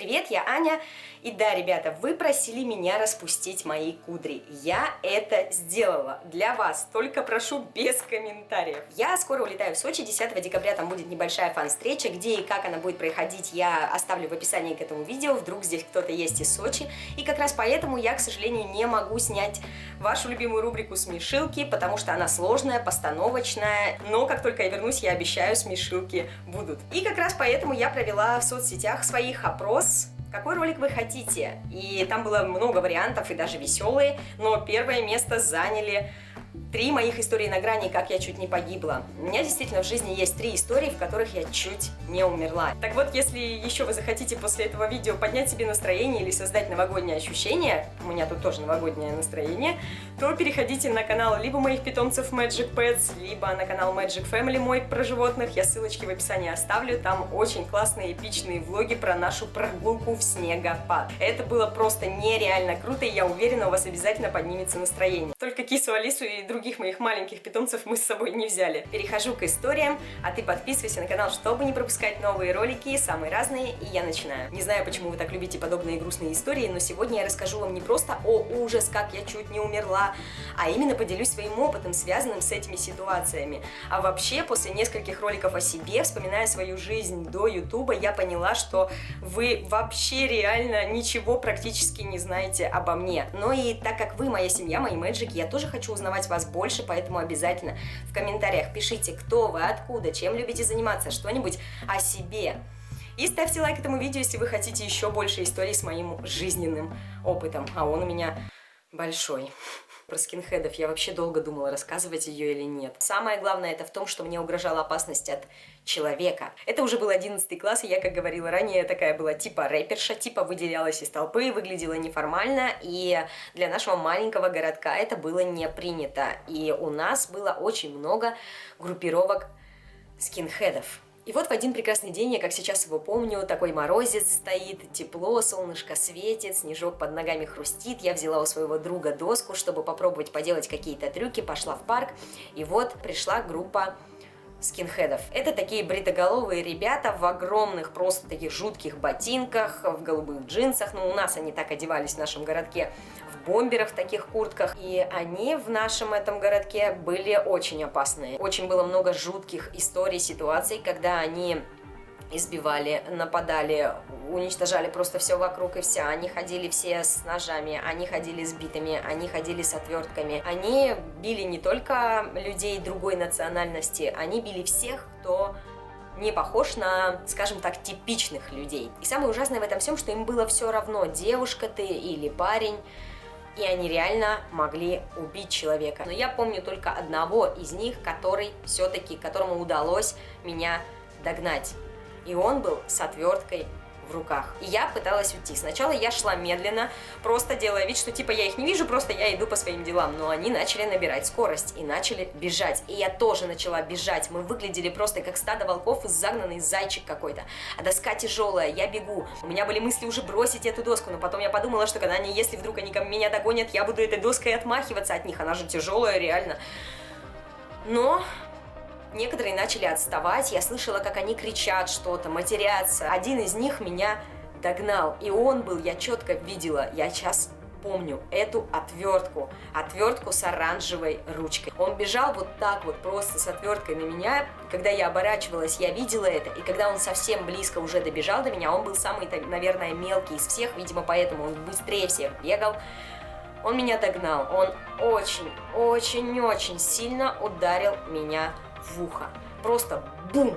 Привет, я Аня. И да, ребята, вы просили меня распустить мои кудри. Я это сделала для вас, только прошу без комментариев. Я скоро улетаю в Сочи, 10 декабря там будет небольшая фан-встреча, где и как она будет проходить, я оставлю в описании к этому видео, вдруг здесь кто-то есть из Сочи. И как раз поэтому я, к сожалению, не могу снять вашу любимую рубрику «Смешилки», потому что она сложная, постановочная, но как только я вернусь, я обещаю, смешилки будут. И как раз поэтому я провела в соцсетях своих опрос какой ролик вы хотите. И там было много вариантов, и даже веселые, но первое место заняли Три моих истории на грани, как я чуть не погибла. У меня действительно в жизни есть три истории, в которых я чуть не умерла. Так вот, если еще вы захотите после этого видео поднять себе настроение или создать новогоднее ощущение, у меня тут тоже новогоднее настроение, то переходите на канал либо моих питомцев Magic Pets, либо на канал Magic Family мой про животных. Я ссылочки в описании оставлю. Там очень классные эпичные влоги про нашу прогулку в снегопад. Это было просто нереально круто, и я уверена, у вас обязательно поднимется настроение. Только кису Алису и других других моих маленьких питомцев мы с собой не взяли. Перехожу к историям, а ты подписывайся на канал, чтобы не пропускать новые ролики, самые разные, и я начинаю. Не знаю, почему вы так любите подобные грустные истории, но сегодня я расскажу вам не просто о ужас, как я чуть не умерла, а именно поделюсь своим опытом, связанным с этими ситуациями. А вообще, после нескольких роликов о себе, вспоминая свою жизнь до ютуба, я поняла, что вы вообще реально ничего практически не знаете обо мне. Но и так как вы моя семья, мои мэджики, я тоже хочу узнавать вас больше, поэтому обязательно в комментариях пишите, кто вы, откуда, чем любите заниматься, что-нибудь о себе. И ставьте лайк этому видео, если вы хотите еще больше историй с моим жизненным опытом, а он у меня большой про скинхедов. Я вообще долго думала, рассказывать ее или нет. Самое главное это в том, что мне угрожала опасность от человека. Это уже был 11 класс, и я, как говорила ранее, такая была типа рэперша, типа выделялась из толпы, выглядела неформально, и для нашего маленького городка это было не принято. И у нас было очень много группировок скинхедов. И вот в один прекрасный день, я как сейчас его помню, такой морозец стоит, тепло, солнышко светит, снежок под ногами хрустит. Я взяла у своего друга доску, чтобы попробовать поделать какие-то трюки, пошла в парк. И вот пришла группа скинхедов. Это такие бритоголовые ребята в огромных, просто таких жутких ботинках, в голубых джинсах. Ну, у нас они так одевались в нашем городке, бомберах, таких куртках. И они в нашем этом городке были очень опасные. Очень было много жутких историй, ситуаций, когда они избивали, нападали, уничтожали просто все вокруг и вся. Они ходили все с ножами, они ходили с битами, они ходили с отвертками. Они били не только людей другой национальности, они били всех, кто не похож на, скажем так, типичных людей. И самое ужасное в этом всем, что им было все равно, девушка ты или парень, и они реально могли убить человека. Но я помню только одного из них, который все-таки, которому удалось меня догнать и он был с отверткой в руках. И я пыталась уйти. Сначала я шла медленно, просто делая вид, что типа я их не вижу, просто я иду по своим делам. Но они начали набирать скорость и начали бежать. И я тоже начала бежать. Мы выглядели просто как стадо волков и загнанный зайчик какой-то. А доска тяжелая, я бегу. У меня были мысли уже бросить эту доску, но потом я подумала, что когда они, если вдруг они меня догонят, я буду этой доской отмахиваться от них. Она же тяжелая, реально. Но Некоторые начали отставать, я слышала, как они кричат что-то, матерятся. Один из них меня догнал, и он был, я четко видела, я сейчас помню эту отвертку, отвертку с оранжевой ручкой. Он бежал вот так вот, просто с отверткой на меня. Когда я оборачивалась, я видела это, и когда он совсем близко уже добежал до меня, он был самый, наверное, мелкий из всех, видимо, поэтому он быстрее всех бегал. Он меня догнал, он очень-очень-очень сильно ударил меня в ухо. Просто бум!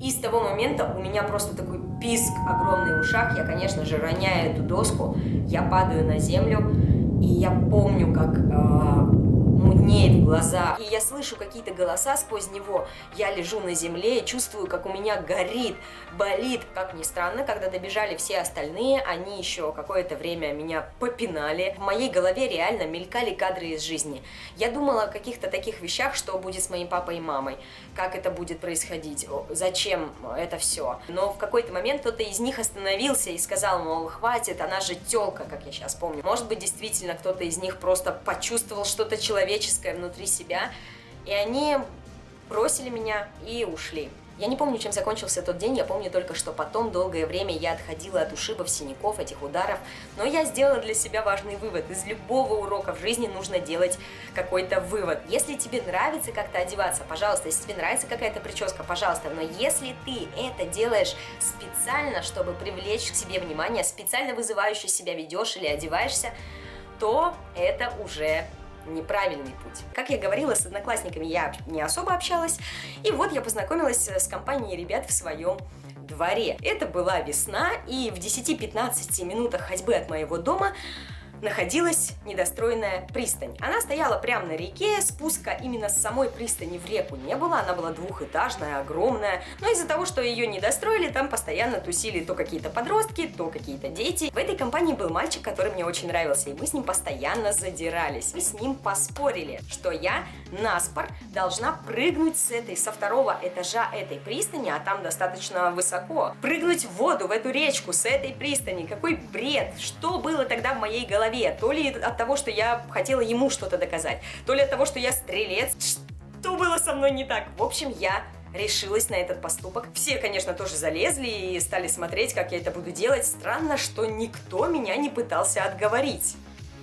И с того момента у меня просто такой писк огромный в ушах. Я, конечно же, роняю эту доску, я падаю на землю, и я помню, как э, глазах. И я слышу какие-то голоса сквозь него. Я лежу на земле, чувствую, как у меня горит, болит. Как ни странно, когда добежали все остальные, они еще какое-то время меня попинали. В моей голове реально мелькали кадры из жизни. Я думала о каких-то таких вещах, что будет с моим папой и мамой, как это будет происходить, зачем это все. Но в какой-то момент кто-то из них остановился и сказал, мол, хватит, она же телка, как я сейчас помню. Может быть, действительно, кто-то из них просто почувствовал что-то человеческое внутри себя, и они бросили меня и ушли. Я не помню, чем закончился тот день, я помню только, что потом долгое время я отходила от ушибов, синяков, этих ударов, но я сделала для себя важный вывод. Из любого урока в жизни нужно делать какой-то вывод. Если тебе нравится как-то одеваться, пожалуйста, если тебе нравится какая-то прическа, пожалуйста, но если ты это делаешь специально, чтобы привлечь к себе внимание, специально вызывающе себя ведешь или одеваешься, то это уже неправильный путь. Как я говорила, с одноклассниками я не особо общалась, и вот я познакомилась с компанией ребят в своем дворе. Это была весна, и в 10-15 минутах ходьбы от моего дома находилась недостроенная пристань. Она стояла прямо на реке, спуска именно с самой пристани в реку не было, она была двухэтажная, огромная, но из-за того, что ее не достроили, там постоянно тусили то какие-то подростки, то какие-то дети. В этой компании был мальчик, который мне очень нравился, и мы с ним постоянно задирались. Мы с ним поспорили, что я на спор должна прыгнуть с этой, со второго этажа этой пристани, а там достаточно высоко, прыгнуть в воду, в эту речку с этой пристани. Какой бред! Что было тогда в моей голове? Голове, то ли от того, что я хотела ему что-то доказать, то ли от того, что я стрелец. Что было со мной не так? В общем, я решилась на этот поступок. Все, конечно, тоже залезли и стали смотреть, как я это буду делать. Странно, что никто меня не пытался отговорить.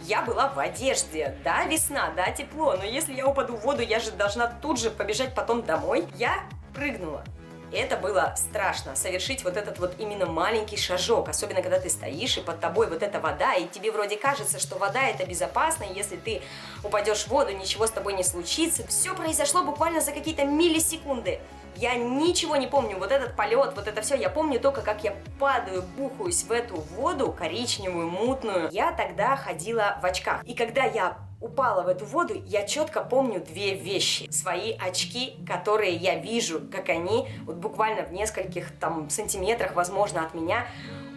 Я была в одежде. Да, весна, да, тепло, но если я упаду в воду, я же должна тут же побежать потом домой. Я прыгнула это было страшно, совершить вот этот вот именно маленький шажок, особенно когда ты стоишь, и под тобой вот эта вода, и тебе вроде кажется, что вода это безопасно, и если ты упадешь в воду, ничего с тобой не случится. Все произошло буквально за какие-то миллисекунды. Я ничего не помню, вот этот полет, вот это все, я помню только, как я падаю, бухаюсь в эту воду коричневую, мутную. Я тогда ходила в очках, и когда я упала в эту воду, я четко помню две вещи. Свои очки, которые я вижу, как они вот буквально в нескольких там сантиметрах, возможно, от меня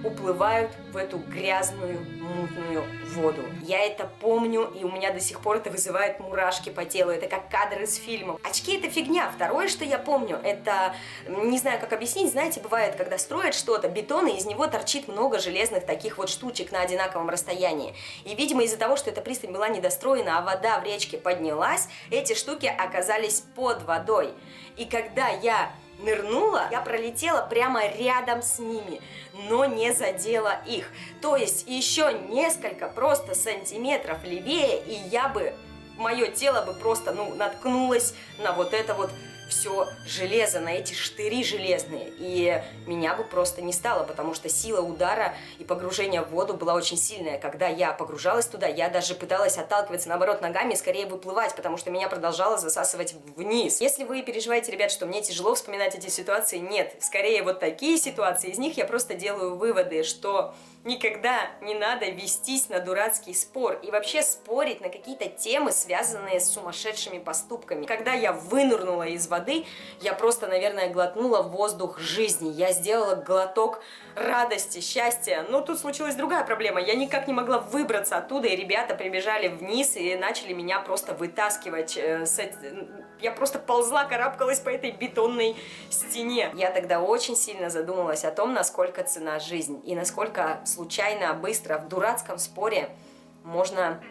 уплывают в эту грязную, мутную воду. Я это помню, и у меня до сих пор это вызывает мурашки по телу. Это как кадры из фильмов. Очки это фигня. Второе, что я помню, это, не знаю, как объяснить, знаете, бывает, когда строят что-то, бетон, и из него торчит много железных таких вот штучек на одинаковом расстоянии. И, видимо, из-за того, что эта пристань была недостроена, а вода в речке поднялась, эти штуки оказались под водой. И когда я нырнула, я пролетела прямо рядом с ними, но не задела их. То есть еще несколько просто сантиметров левее, и я бы, мое тело бы просто, ну, наткнулось на вот это вот все железо, на эти штыри железные. И меня бы просто не стало, потому что сила удара и погружения в воду была очень сильная. Когда я погружалась туда, я даже пыталась отталкиваться, наоборот, ногами и скорее выплывать, потому что меня продолжало засасывать вниз. Если вы переживаете, ребят, что мне тяжело вспоминать эти ситуации, нет. Скорее вот такие ситуации, из них я просто делаю выводы, что никогда не надо вестись на дурацкий спор и вообще спорить на какие-то темы, связанные с сумасшедшими поступками. Когда я вынырнула из воды, я просто, наверное, глотнула воздух жизни. Я сделала глоток радости, счастья. Но тут случилась другая проблема. Я никак не могла выбраться оттуда, и ребята прибежали вниз и начали меня просто вытаскивать. Э, я просто ползла, карабкалась по этой бетонной стене. Я тогда очень сильно задумалась о том, насколько цена жизнь и насколько случайно, быстро, в дурацком споре можно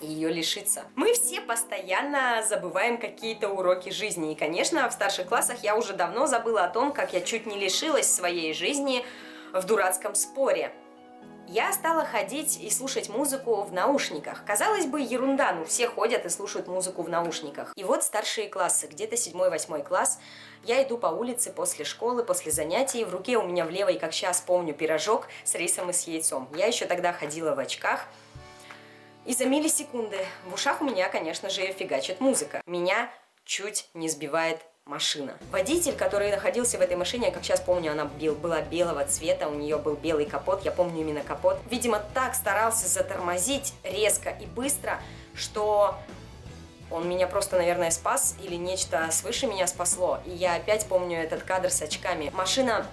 ее лишиться. Мы все постоянно забываем какие-то уроки жизни. И, конечно, в старших классах я уже давно забыла о том, как я чуть не лишилась своей жизни в дурацком споре. Я стала ходить и слушать музыку в наушниках. Казалось бы, ерунда, ну все ходят и слушают музыку в наушниках. И вот старшие классы, где-то 7-8 класс, я иду по улице после школы, после занятий, в руке у меня в левой, как сейчас помню, пирожок с рисом и с яйцом. Я еще тогда ходила в очках, и за миллисекунды в ушах у меня, конечно же, фигачит музыка. Меня чуть не сбивает машина. Водитель, который находился в этой машине, как сейчас помню, она была белого цвета, у нее был белый капот, я помню именно капот. Видимо, так старался затормозить резко и быстро, что он меня просто, наверное, спас или нечто свыше меня спасло. И я опять помню этот кадр с очками. Машина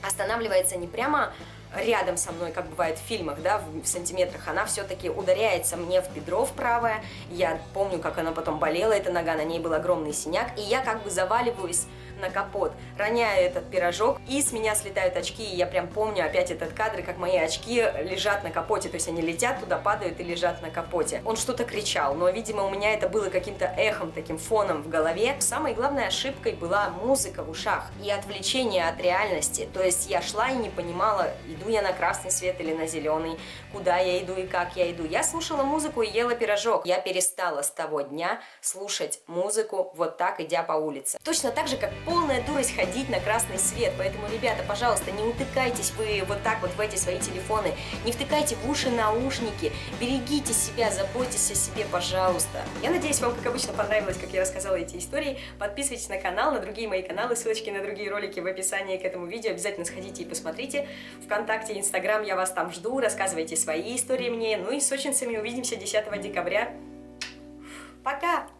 останавливается не прямо рядом со мной, как бывает в фильмах, да, в, в сантиметрах, она все-таки ударяется мне в бедро в правое. Я помню, как она потом болела, эта нога, на ней был огромный синяк. И я как бы заваливаюсь на капот, роняю этот пирожок, и с меня слетают очки, и я прям помню опять этот кадр, как мои очки лежат на капоте, то есть они летят туда, падают и лежат на капоте. Он что-то кричал, но, видимо, у меня это было каким-то эхом, таким фоном в голове. Самой главной ошибкой была музыка в ушах и отвлечение от реальности, то есть я шла и не понимала, иду я на красный свет или на зеленый, куда я иду и как я иду. Я слушала музыку и ела пирожок. Я перестала с того дня слушать музыку вот так, идя по улице. Точно так же, как полная дурость ходить на красный свет. Поэтому, ребята, пожалуйста, не утыкайтесь вы вот так вот в эти свои телефоны, не втыкайте в уши наушники, берегите себя, заботьтесь о себе, пожалуйста. Я надеюсь, вам, как обычно, понравилось, как я рассказала эти истории. Подписывайтесь на канал, на другие мои каналы, ссылочки на другие ролики в описании к этому видео. Обязательно сходите и посмотрите. Вконтакте, Инстаграм, я вас там жду, рассказывайте свои истории мне. Ну и с сочинцами увидимся 10 декабря. Пока!